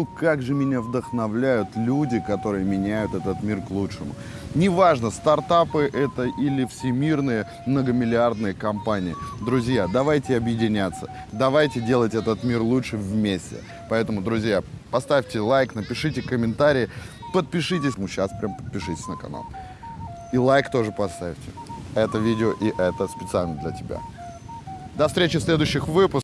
Ну, Как же меня вдохновляют люди, которые меняют этот мир к лучшему. Неважно, стартапы это или всемирные многомиллиардные компании. Друзья, давайте объединяться, давайте делать этот мир лучше вместе. Поэтому, друзья, поставьте лайк, напишите комментарии, подпишитесь. Ну, сейчас прям подпишитесь на канал. И лайк тоже поставьте. Это видео и это специально для тебя. До встречи в следующих выпусках.